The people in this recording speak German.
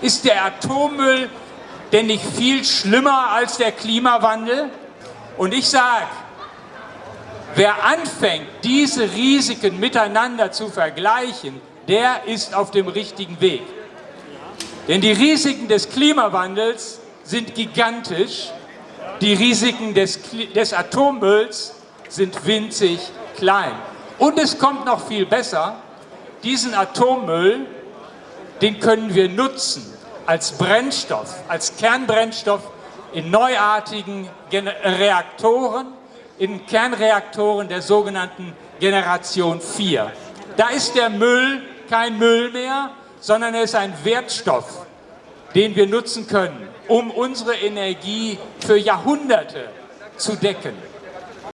Ist der Atommüll denn nicht viel schlimmer als der Klimawandel? Und ich sage, wer anfängt, diese Risiken miteinander zu vergleichen, der ist auf dem richtigen Weg. Denn die Risiken des Klimawandels sind gigantisch, die Risiken des, des Atommülls sind winzig klein. Und es kommt noch viel besser, diesen Atommüll, den können wir nutzen als Brennstoff, als Kernbrennstoff in neuartigen Reaktoren, in Kernreaktoren der sogenannten Generation 4. Da ist der Müll kein Müll mehr, sondern er ist ein Wertstoff, den wir nutzen können, um unsere Energie für Jahrhunderte zu decken.